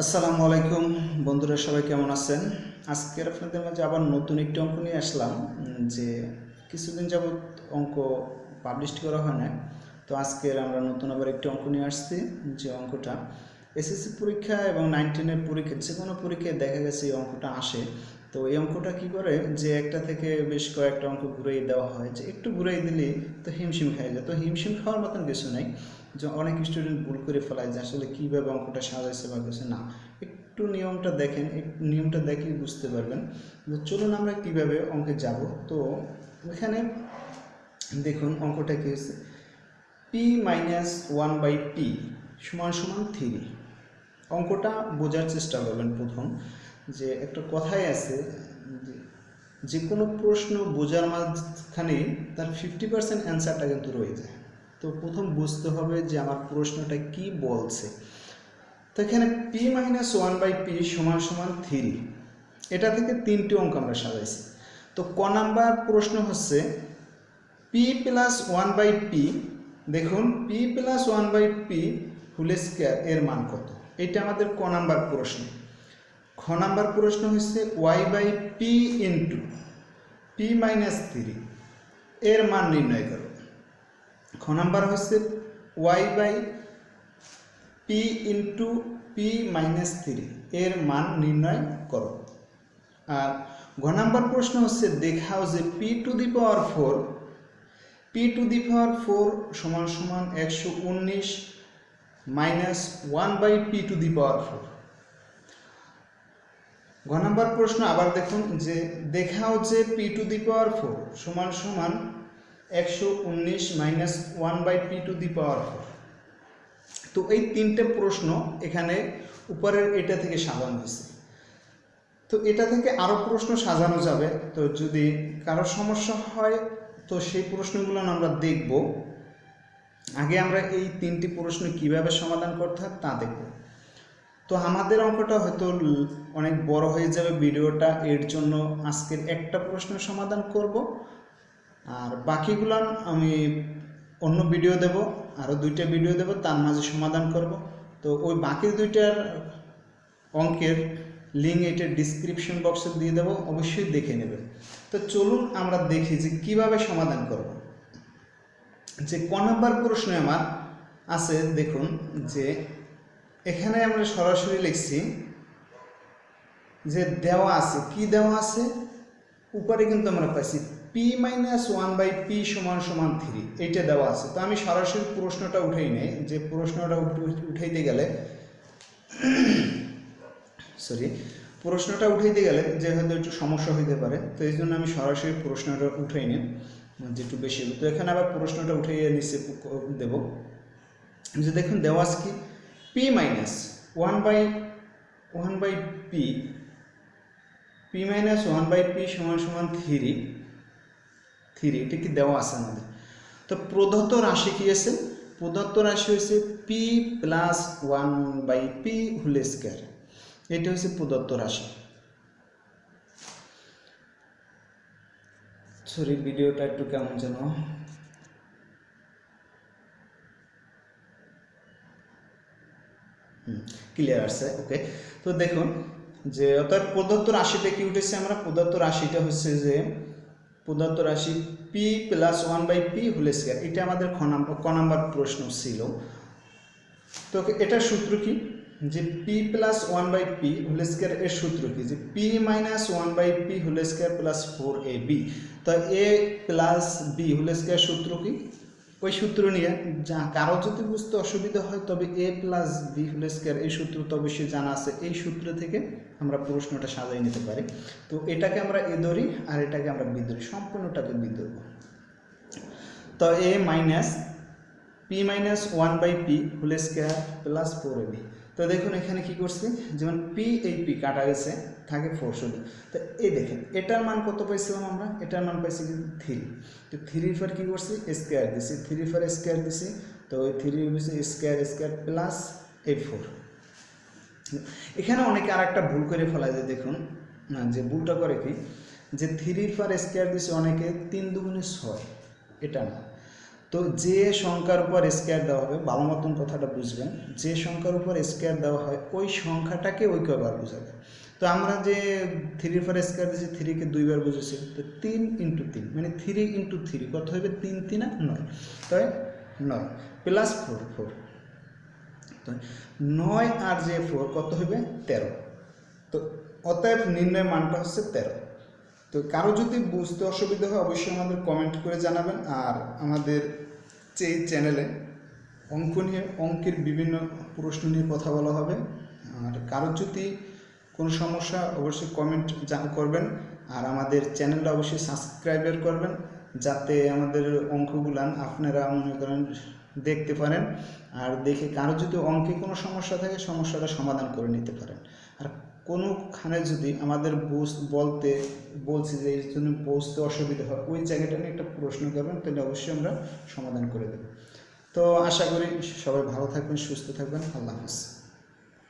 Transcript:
আসসালামু আলাইকুম। বন্ধুরা, সবাই কেমন আছেন? আজকের আপনাদের মাঝে আবার নতুন একটি অঙ্ক নিয়ে আসলাম যে কিছুদিন যাবৎ অঙ্ক পাবলিশ করা হয় না তো আজকের আমরা নতুন আবার একটি অঙ্ক নিয়ে আসছি, যে অঙ্কটা এসএসসি পরীক্ষা এবং নাইনটিনের পরীক্ষা যে কোনো পরীক্ষায় দেখা গেছে এই অঙ্কটা আসে। তো এই অঙ্কটা কি করে? যে একটা থেকে বেশ কয়েকটা অঙ্ক ঘুরিয়ে দেওয়া হয়, যে একটু ঘুরিয়ে দিলে তো হিমশিম খাই যায়। তো হিমশিম খাওয়ার মতন কিছু নাই। যে অনেক স্টুডেন্ট ভুল করে ফেলায় যে আসলে কীভাবে অঙ্কটা সাজাইছে বা কিছু না। একটু নিয়মটা দেখেন নিয়মটা দেখেই বুঝতে পারবেন। যে চলুন আমরা কীভাবে অঙ্কে যাব। তো এখানে দেখুন অঙ্কটা কী হচ্ছে P minus one by P সমান সমান থ্রি অঙ্কটা বোঝার চেষ্টা করবেন প্রথম। যে একটা কথাই আছে, যে কোনো প্রশ্ন বোঝার মাঝখানে তার ফিফটি পার্সেন্ট অ্যান্সারটা কিন্তু রয়ে যায়। তো প্রথম বুঝতে হবে যে আমার প্রশ্নটা কি বলছে। তো এখানে P minus one by P সমান সমান থ্রি এটা থেকে তিনটি অঙ্ক আমরা সাজাইছি। তো ক নাম্বার প্রশ্ন হচ্ছে P plus one by P দেখুন P plus one by P whole square এর মান কত? এটা আমাদের ক নাম্বার প্রশ্ন। খ নাম্বার প্রশ্ন হচ্ছে Y by P into P minus three এর মান নির্ণয় করো। খ নাম্বার হচ্ছে Y by P into P minus three এর মান নির্ণয় করো। আর ঘ নাম্বার প্রশ্ন হচ্ছে দেখাও যে P to the power four P to the power four সমান সমান একশো উনিশ minus one by P to the power four ঘ নাম্বার প্রশ্ন আবার দেখুন যে দেখাও যে P to the power four সমান সমান একশো উনিশ minus one by P to the power four তো এই তিনটে প্রশ্ন এখানে উপরের এটা থেকে সাজানো হয়েছে। তো এটা থেকে আরও প্রশ্ন সাজানো যাবে। তো যদি কারও সমস্যা হয়, তো সেই প্রশ্নগুলো আমরা দেখব। আগে আমরা এই তিনটি প্রশ্ন কীভাবে সমাধান করতে হয় তা দেখব। তো আমাদের অঙ্কটা হয়তো অনেক বড় হয়ে যাবে ভিডিওটা, এর জন্য আজকের একটা প্রশ্নের সমাধান করব। আর বাকিগুলো আমি অন্য ভিডিও দেব, আরও দুইটা ভিডিও দেব, তার মাঝে সমাধান করব। তো ওই বাকি দুইটার অঙ্কের লিঙ্ক এটা ডিসক্রিপশন বক্সে দিয়ে দেবো, অবশ্যই দেখে নেবে। তো চলুন আমরা দেখি যে কীভাবে সমাধান করব। যে ক নাম্বার প্রশ্নে আমার আছে, দেখুন, যে এখানে আমরা সরাসরি লিখছি যে দেওয়া আছে। কি দেওয়া আছে? উপরে কিন্তু আমরা পাইছি P minus one by P সমান সমান থ্রি এইটা দেওয়া আছে। তো আমি সরাসরি প্রশ্নটা উঠেই নেই। যে প্রশ্নটা উঠাইতে গেলে সরি প্রশ্নটা উঠাইতে গেলে যে হয়তো একটু সমস্যা হইতে পারে, তো এই জন্য আমি সরাসরি প্রশ্নটা উঠাই নিই যে একটু বেশি। তো এখানে আবার প্রশ্নটা উঠাইয়ে নিচে দেব। যে দেখুন, দেওয়া আছে কি? P minus one by one by P P minus one by P সমান সমান থ্রি থ্রি এটা কি দেওয়া আছে আমাদের? তো প্রদত্ত রাশি কি আছে? প্রদত্ত রাশি হচ্ছে P plus one by P whole square এটা হচ্ছে প্রদত্ত রাশি। সরি ভিডিওটা একটু কেমন যেন ক্লিয়ার আসছে ওকে তো দেখুন যে অর্থাৎ প্রদত্ত রাশিটা কি উঠেছে আমরা? প্রদত্ত রাশিটা হচ্ছে যে প্রদত্ত রাশি P plus one by P whole square এটা আমাদের খ নাম্বার, ক নাম্বার প্রশ্ন ছিল। তো এটার সূত্র কি? যে P plus one by P whole square এর সূত্র কি? যে P minus one by P whole square plus four A B তো A plus B whole square সূত্র কি? ওই সূত্র নিয়ে যা কারও যদি বুঝতে অসুবিধা হয়, তবে A plus B whole square এই সূত্র তো অবশ্যই জানা আছে। এই সূত্র থেকে আমরা প্রশ্নটা সাজাই নিতে পারি। তো এটাকে আমরা এ ধরি আর এটাকে আমরা বি ধরি। সম্পূর্ণটাকে বি ধরব। তো A minus P minus one by P whole square plus four A B তো দেখুন এখানে কি করছি? যেমন পি এই পি কাটা গেছে, থাকে ফোর শুধু তো এই দেখেন, এটার মান কত পাইছিলাম আমরা? এটার মান পাইছি কিন্তু থ্রি তো থ্রি ফোর কী করছি? স্কোয়ার দিছি। থ্রি ফোর স্কোয়ার দিছি। তো ওই থ্রি হচ্ছে স্কোয়ার স্কোয়ার প্লাস এই ফোর এখানে অনেকে আর একটা ভুল করে ফেলা যায় দেখুন, না, যে ভুলটা করে কি? যে থ্রির ফর স্কোয়ার দিছে অনেকে তিন দুগুণে ছয়। এটা না। তো যে সংখ্যার উপর স্কোয়ার দেওয়া হবে, ভালো মতন কথাটা বুঝবেন, যে সংখ্যার উপর স্কোয়ার দেওয়া হয়, ওই সংখ্যাটাকে ওই ঐক্যবার বোঝাবে। তো আমরা যে থ্রি উপর স্কোয়ার দিয়েছি থ্রিকে দুইবার বুঝেছি, তো তিন ইন্টু তিন মানে থ্রি ইন্টু থ্রি কত হবে? তিন, তিনা নয়। তাই? নয়। প্লাস ফোর ফোর তো নয় আর যে ফোর কত হবে? তেরো। তো অতএব নির্ণয় মানটা হচ্ছে তেরো। তো কারও যদি বুঝতে অসুবিধা হয়, অবশ্যই আমাদের কমেন্ট করে জানাবেন। আর আমাদের এই চ্যানেলে অঙ্ক নিয়ে, অঙ্কের বিভিন্ন প্রশ্ন নিয়ে কথা বলা হবে, আর কারও যদি কোনো সমস্যা, অবশ্যই কমেন্ট করবেন। আর আমাদের চ্যানেলটা অবশ্যই সাবস্ক্রাইবার করবেন, যাতে আমাদের অঙ্কগুলান আপনারা মনে করেন দেখতে পারেন। আর দেখে কারও যদি অঙ্কে কোনো সমস্যা থাকে, সমস্যাটা সমাধান করে নিতে পারেন। আর কোনোখানে যদি আমাদের বুঝ বলতে, বলছি যে এই জন্য বুঝতে অসুবিধা হয়, ওই জায়গাটা নিয়ে একটা প্রশ্ন করবেন, তাহলে অবশ্যই আমরা সমাধান করে দেব। তো আশা করি সবাই ভালো থাকবেন, সুস্থ থাকবেন, আল্লাহ হাফিজ।